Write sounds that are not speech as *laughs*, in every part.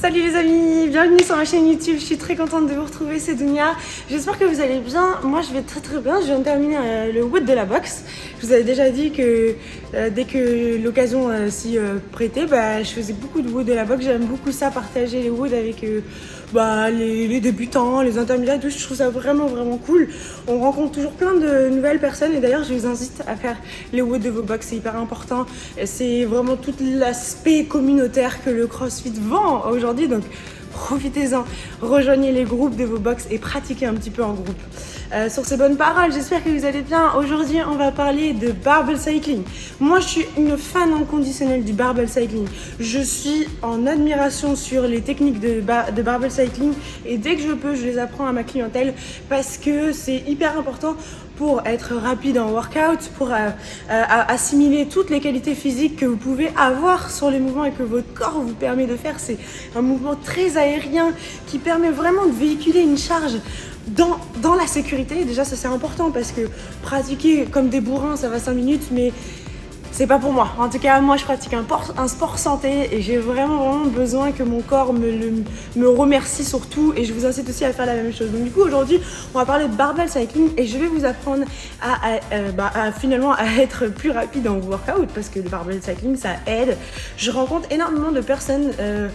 Salut les amis, bienvenue sur ma chaîne YouTube, je suis très contente de vous retrouver, c'est Dunia. J'espère que vous allez bien, moi je vais très très bien, je viens de terminer euh, le wood de la boxe. Je vous avais déjà dit que euh, dès que l'occasion euh, s'y prêtait, bah, je faisais beaucoup de wood de la boxe, j'aime beaucoup ça, partager les woods avec bah, les, débutants, les intermédiaires, je trouve ça vraiment vraiment cool. On rencontre toujours plein de nouvelles personnes et d'ailleurs je vous incite à faire les woods de vos box, c'est hyper important. C'est vraiment tout l'aspect communautaire que le CrossFit vend aujourd'hui donc profitez-en, rejoignez les groupes de vos box et pratiquez un petit peu en groupe. Euh, sur ces bonnes paroles, j'espère que vous allez bien. Aujourd'hui, on va parler de barbell cycling. Moi, je suis une fan inconditionnelle du barbell cycling. Je suis en admiration sur les techniques de, de barbell cycling et dès que je peux, je les apprends à ma clientèle parce que c'est hyper important pour être rapide en workout, pour euh, euh, assimiler toutes les qualités physiques que vous pouvez avoir sur les mouvements et que votre corps vous permet de faire. C'est un mouvement très aérien qui permet vraiment de véhiculer une charge dans, dans la sécurité. Déjà, ça c'est important parce que pratiquer comme des bourrins, ça va 5 minutes, mais c'est pas pour moi. En tout cas, moi, je pratique un, sport santé et j'ai vraiment, vraiment besoin que mon corps me, me remercie surtout et je vous incite aussi à faire la même chose. Donc du coup, aujourd'hui, on va parler de barbell cycling et je vais vous apprendre à, euh, bah, finalement à être plus rapide en workout parce que le barbell cycling, ça aide. Je rencontre énormément de personnes euh,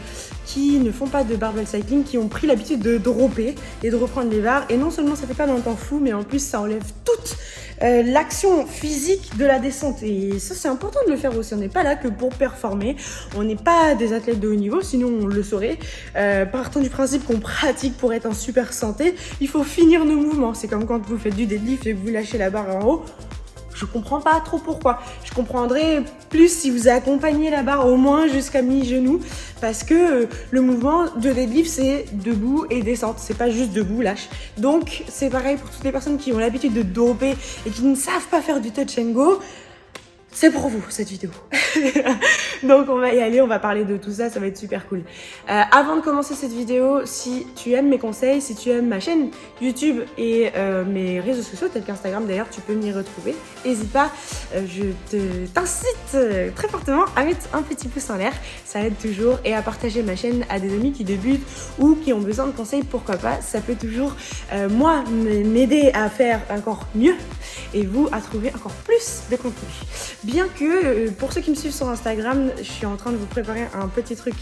qui ne font pas de barbell cycling, qui ont pris l'habitude de dropper et de reprendre les barres. Et non seulement ça fait pas un temps fou, mais en plus ça enlève toute euh, l'action physique de la descente. Et ça, c'est important de le faire aussi. On n'est pas là que pour performer. On n'est pas des athlètes de haut niveau, sinon on le saurait. Euh, partant du principe qu'on pratique pour être en super santé, il faut finir nos mouvements. C'est comme quand vous faites du deadlift et que vous lâchez la barre en haut. Je comprends pas trop pourquoi. Je comprendrais plus si vous accompagnez la barre au moins jusqu'à mi-genou parce que euh, le mouvement de deadlift c'est debout et descente, c'est pas juste debout, lâche. Donc c'est pareil pour toutes les personnes qui ont l'habitude de doper et qui ne savent pas faire du touch and go c'est pour vous cette vidéo. *laughs* Donc on va y aller, on va parler de tout ça, ça va être super cool. Euh, avant de commencer cette vidéo, si tu aimes mes conseils, si tu aimes ma chaîne YouTube et euh, mes réseaux sociaux, tels qu'Instagram d'ailleurs, tu peux m'y retrouver. N'hésite pas, euh, je t'incite très fortement à mettre un petit pouce en l'air, ça aide toujours, et à partager ma chaîne à des amis qui débutent ou qui ont besoin de conseils, pourquoi pas. Ça peut toujours, moi, m'aider à faire encore mieux et vous à trouver encore plus de contenu. Bien que, euh, pour ceux qui me suivent sur Instagram, je suis en train de vous préparer un petit truc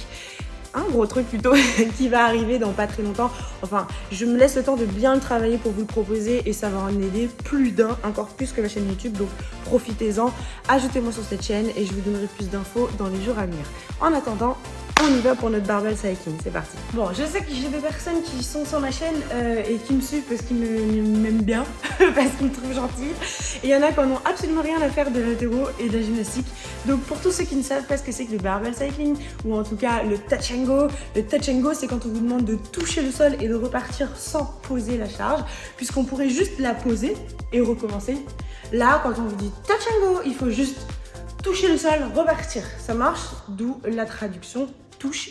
un gros truc plutôt *laughs* qui va arriver dans pas très longtemps. Enfin, je me laisse le temps de bien le travailler pour vous le proposer et ça va en aider plus d'un, encore plus que ma chaîne YouTube. Donc profitez-en, ajoutez-moi sur cette chaîne et je vous donnerai plus d'infos dans les jours à venir. En attendant, on y va pour notre barbell cycling, c'est parti. Bon, je sais que j'ai des personnes qui sont sur ma chaîne euh, et qui me suivent parce qu'ils m'aiment bien, *laughs* parce qu'ils me trouvent gentille. Et il y en a qui n'ont absolument rien à faire de l'hétéro et de la gymnastique. Donc pour tous ceux qui ne savent pas ce que c'est que le barbell cycling, ou en tout cas le touch and go, le touch and go c'est quand on vous demande de toucher le sol et de repartir sans poser la charge, puisqu'on pourrait juste la poser et recommencer. Là, quand on vous dit touch and go, il faut juste toucher le sol, repartir. Ça marche, d'où la traduction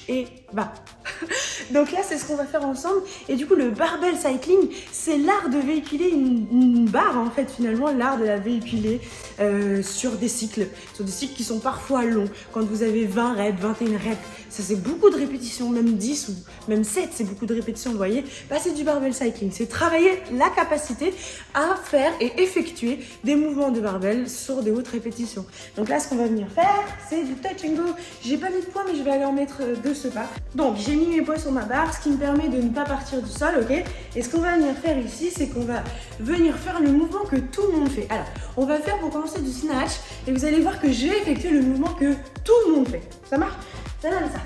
et va. *laughs* Donc là, c'est ce qu'on va faire ensemble. Et du coup, le barbell cycling, c'est l'art de véhiculer une, barre, en fait, finalement, l'art de la véhiculer euh, sur des cycles, sur des cycles qui sont parfois longs. Quand vous avez 20 reps, 21 reps, ça c'est beaucoup de répétitions, même 10 ou même 7, c'est beaucoup de répétitions, vous voyez. Bah, c'est du barbell cycling, c'est travailler la capacité à faire et effectuer des mouvements de barbell sur des hautes répétitions. Donc là, ce qu'on va venir faire, c'est du touch and go. J'ai pas mis de poids, mais je vais aller en mettre de ce pas. Donc, j'ai mis mes poids sur ma barre, ce qui me permet de ne pas partir du sol, ok? Et ce qu'on va venir faire ici, c'est qu'on va venir faire le mouvement que tout le monde fait. Alors, on va faire pour commencer du snatch, et vous allez voir que je vais effectuer le mouvement que tout le monde fait. Ça marche? Ça donne ça.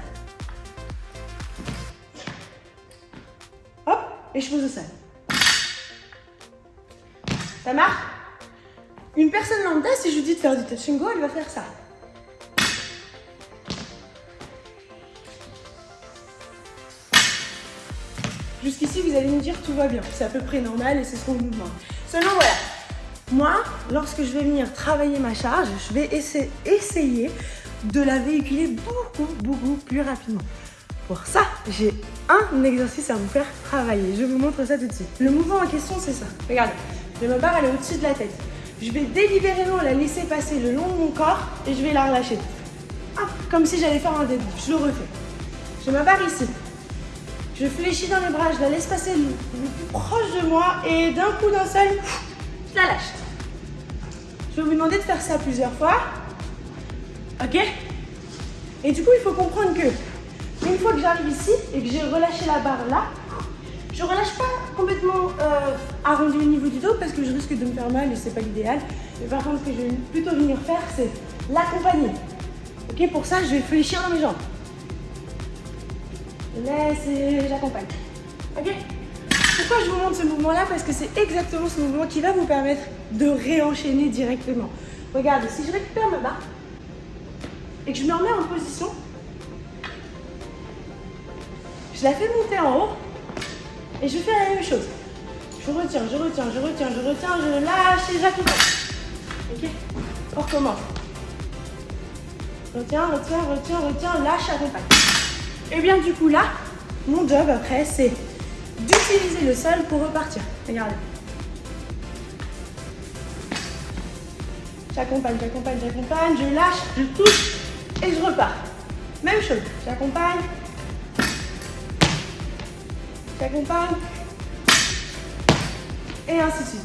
Hop, et je pose au sol. Ça marche? Une personne lambda, si je lui dis de faire du touch go, elle va faire ça. Jusqu'ici, vous allez me dire tout va bien. C'est à peu près normal et c'est ce qu'on nous demande. Seulement, voilà. Moi, lorsque je vais venir travailler ma charge, je vais essayer de la véhiculer beaucoup, beaucoup plus rapidement. Pour ça, j'ai un exercice à vous faire travailler. Je vous montre ça tout de suite. Le mouvement en question, c'est ça. Regardez, j'ai ma barre, elle est au-dessus de la tête. Je vais délibérément la laisser passer le long de mon corps et je vais la relâcher. Hop, comme si j'allais faire un deadlift. Je le refais. J'ai ma barre ici. Je fléchis dans les bras, je la laisse passer le, plus proche de moi et d'un coup d'un seul, je la lâche. Je vais vous demander de faire ça plusieurs fois. Ok? Et du coup, il faut comprendre que une fois que j'arrive ici et que j'ai relâché la barre là, je relâche pas complètement euh, arrondi au niveau du dos parce que je risque de me faire mal et c'est pas l'idéal. Mais par contre, ce que je vais plutôt venir faire, c'est l'accompagner. Ok, pour ça, je vais fléchir dans mes jambes. Laisse et j'accompagne. Ok Pourquoi je vous montre ce mouvement-là Parce que c'est exactement ce mouvement qui va vous permettre de réenchaîner directement. Regardez, si je récupère ma barre et que je me remets en position, je la fais monter en haut et je fais la même chose. Je retiens, je retiens, je retiens, je retiens, je lâche et j'accompagne. Ok On recommence. Retiens, retiens, retiens, retiens, lâche, accompagne. Et bien du coup là, mon job après c'est d'utiliser le sol pour repartir. Regardez. J'accompagne, j'accompagne, j'accompagne, je lâche, je touche et je repars. Même chose, j'accompagne, j'accompagne et ainsi de suite.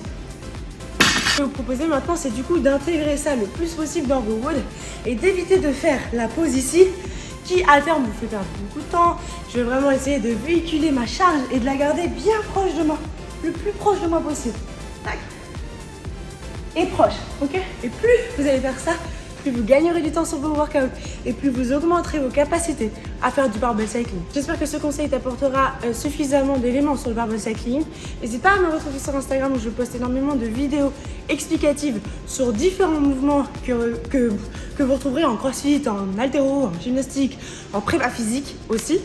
Ce que je vais vous proposer maintenant, c'est du coup d'intégrer ça le plus possible dans vos woods et d'éviter de faire la pause ici à terme vous fait perdre beaucoup de temps. Je vais vraiment essayer de véhiculer ma charge et de la garder bien proche de moi, le plus proche de moi possible. Et proche, ok? Et plus vous allez faire ça, plus vous gagnerez du temps sur vos workouts et plus vous augmenterez vos capacités à faire du barbell cycling. J'espère que ce conseil t'apportera euh, suffisamment d'éléments sur le barbell cycling. N'hésite pas à me retrouver sur Instagram où je poste énormément de vidéos explicatives sur différents mouvements que, que, vous retrouverez en crossfit, en haltéro, en gymnastique, en prépa physique aussi.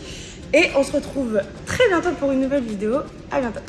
Et on se retrouve très bientôt pour une nouvelle vidéo. À bientôt